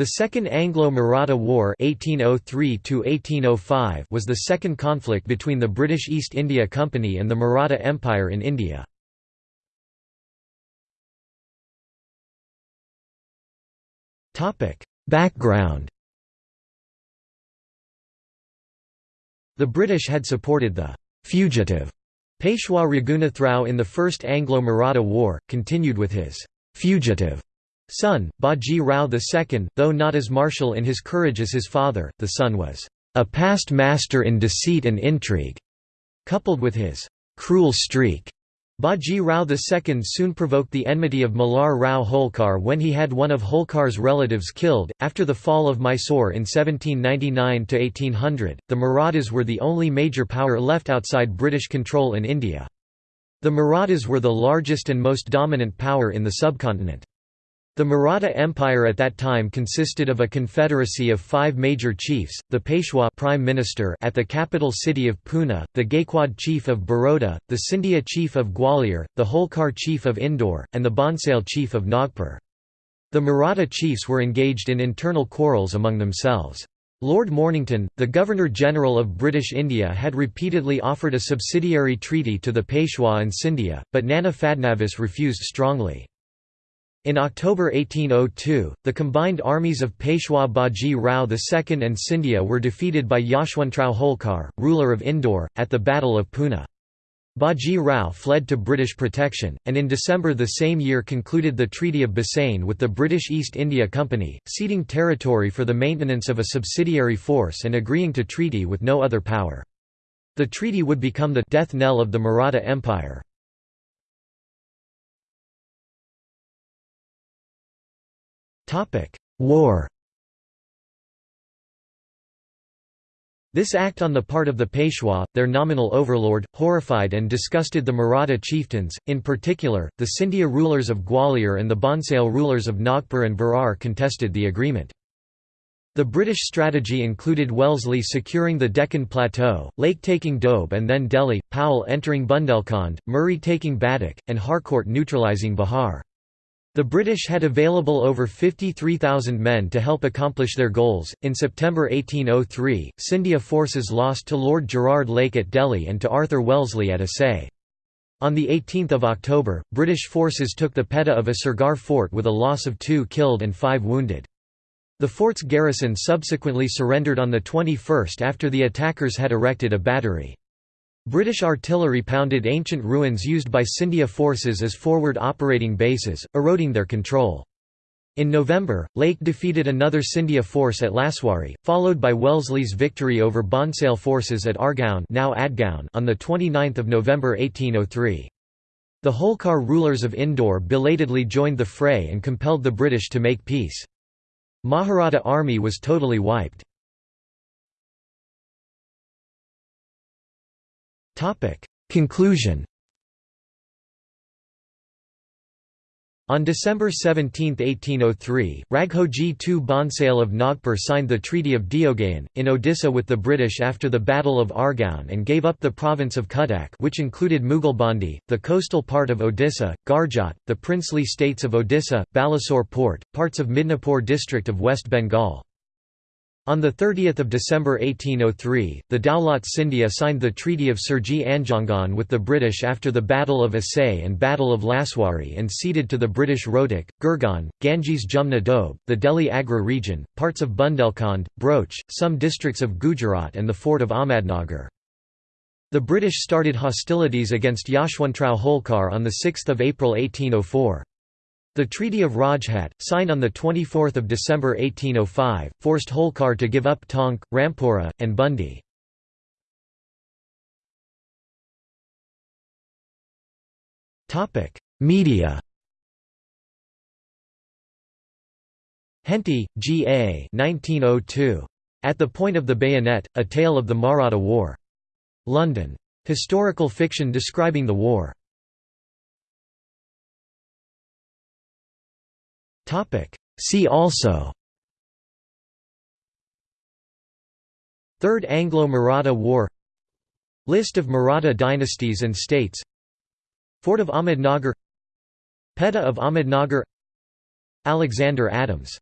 The Second Anglo-Maratha War (1803–1805) was the second conflict between the British East India Company and the Maratha Empire in India. Topic: Background. The British had supported the fugitive Peshwa Raghunathrao in the First Anglo-Maratha War, continued with his fugitive son, Baji Rao II, though not as martial in his courage as his father, the son was a past master in deceit and intrigue. Coupled with his cruel streak, Baji Rao II soon provoked the enmity of Malar Rao Holkar when he had one of Holkar's relatives killed. After the fall of Mysore in 1799 to 1800, the Marathas were the only major power left outside British control in India. The Marathas were the largest and most dominant power in the subcontinent. The Maratha Empire at that time consisted of a confederacy of five major chiefs, the Peshwa prime minister at the capital city of Pune, the Gaikwad chief of Baroda, the Scindia chief of Gwalior, the Holkar chief of Indore, and the Bhonsale chief of Nagpur. The Maratha chiefs were engaged in internal quarrels among themselves. Lord Mornington, the Governor-General of British India had repeatedly offered a subsidiary treaty to the Peshwa and Scindia, but Nana Fadnavis refused strongly. In October 1802, the combined armies of Peshwa Baji Rao II and Scindia were defeated by Yashwantrao Holkar, ruler of Indore, at the Battle of Pune. Baji Rao fled to British protection, and in December the same year concluded the Treaty of Bassein with the British East India Company, ceding territory for the maintenance of a subsidiary force and agreeing to treaty with no other power. The treaty would become the «death knell of the Maratha Empire. War This act on the part of the Peshwa, their nominal overlord, horrified and disgusted the Maratha chieftains, in particular, the Scindia rulers of Gwalior and the Bhonsale rulers of Nagpur and Berar contested the agreement. The British strategy included Wellesley securing the Deccan Plateau, Lake taking Doab and then Delhi, Powell entering Bundelkhand, Murray taking Baduk, and Harcourt neutralising Bihar. The British had available over 53,000 men to help accomplish their goals. In September 1803, Scindia forces lost to Lord Gerard Lake at Delhi and to Arthur Wellesley at Assaye. On 18 October, British forces took the Petta of Asirgarh fort with a loss of two killed and five wounded. The fort's garrison subsequently surrendered on the 21st after the attackers had erected a battery. British artillery pounded ancient ruins used by Scindia forces as forward operating bases, eroding their control. In November, Lake defeated another Scindia force at Laswari, followed by Wellesley's victory over Bhonsale forces at Argaon, now Adgaon on 29 November 1803. The Holkar rulers of Indore belatedly joined the fray and compelled the British to make peace. Maharatha army was totally wiped. Conclusion On December 17, 1803, Raghoji II Bhonsale of Nagpur signed the Treaty of Deogaon, in Odisha with the British after the Battle of Argaon and gave up the province of Cuttack which included Mughalbandi, the coastal part of Odisha, Garjat, the princely states of Odisha, Balasore port, parts of Midnapore district of West Bengal. On 30 December 1803, the Daulat Scindia signed the Treaty of Surji Anjangaon with the British after the Battle of Assaye and Battle of Laswari and ceded to the British Rohtak, Gurgaon, Ganges Jumna Doab, the Delhi Agra region, parts of Bundelkhand, Broach, some districts of Gujarat and the fort of Ahmadnagar. The British started hostilities against Yashwantrao Holkar on 6 April 1804. The Treaty of Rajghat, signed on 24 December 1805, forced Holkar to give up Tonk, Rampura, and Bundi. Media Henty, G. A. 1902. At the Point of the Bayonet, A Tale of the Maratha War. London. Historical fiction describing the war. See also. Third Anglo-Maratha War. List of Maratha dynasties and states. Fort of Ahmednagar. Petta of Ahmednagar. Alexander Adams